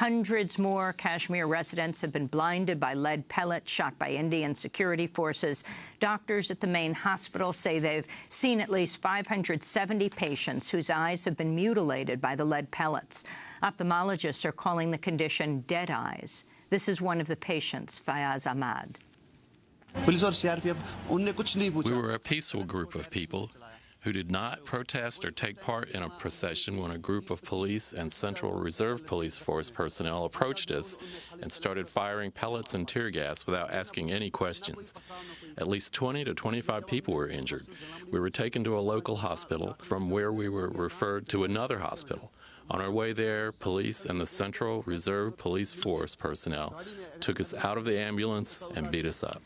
Hundreds more Kashmir residents have been blinded by lead pellets shot by Indian security forces. Doctors at the main hospital say they've seen at least 570 patients whose eyes have been mutilated by the lead pellets. Ophthalmologists are calling the condition dead eyes. This is one of the patients, Fayaz Ahmad. We were a peaceful group of people who did not protest or take part in a procession when a group of police and Central Reserve Police Force personnel approached us and started firing pellets and tear gas without asking any questions. At least 20 to 25 people were injured. We were taken to a local hospital, from where we were referred to another hospital. On our way there, police and the Central Reserve Police Force personnel took us out of the ambulance and beat us up.